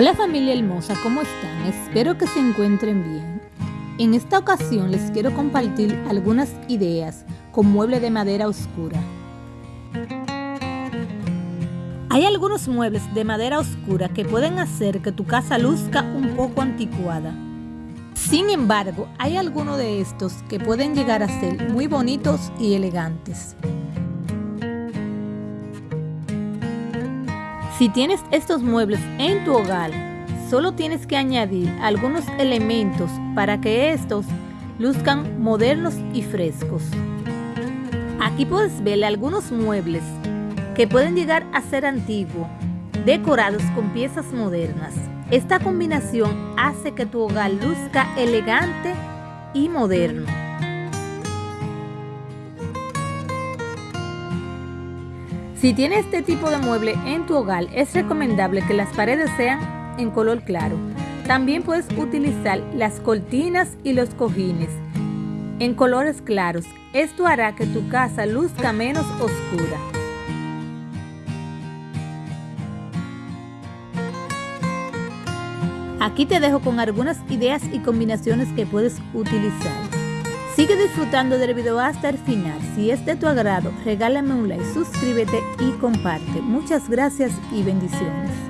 Hola familia hermosa, ¿cómo están? Espero que se encuentren bien. En esta ocasión les quiero compartir algunas ideas con mueble de madera oscura. Hay algunos muebles de madera oscura que pueden hacer que tu casa luzca un poco anticuada. Sin embargo, hay algunos de estos que pueden llegar a ser muy bonitos y elegantes. Si tienes estos muebles en tu hogar, solo tienes que añadir algunos elementos para que estos luzcan modernos y frescos. Aquí puedes ver algunos muebles que pueden llegar a ser antiguos, decorados con piezas modernas. Esta combinación hace que tu hogar luzca elegante y moderno. Si tienes este tipo de mueble en tu hogar, es recomendable que las paredes sean en color claro. También puedes utilizar las cortinas y los cojines en colores claros. Esto hará que tu casa luzca menos oscura. Aquí te dejo con algunas ideas y combinaciones que puedes utilizar. Sigue disfrutando del video hasta el final. Si es de tu agrado, regálame un like, suscríbete y comparte. Muchas gracias y bendiciones.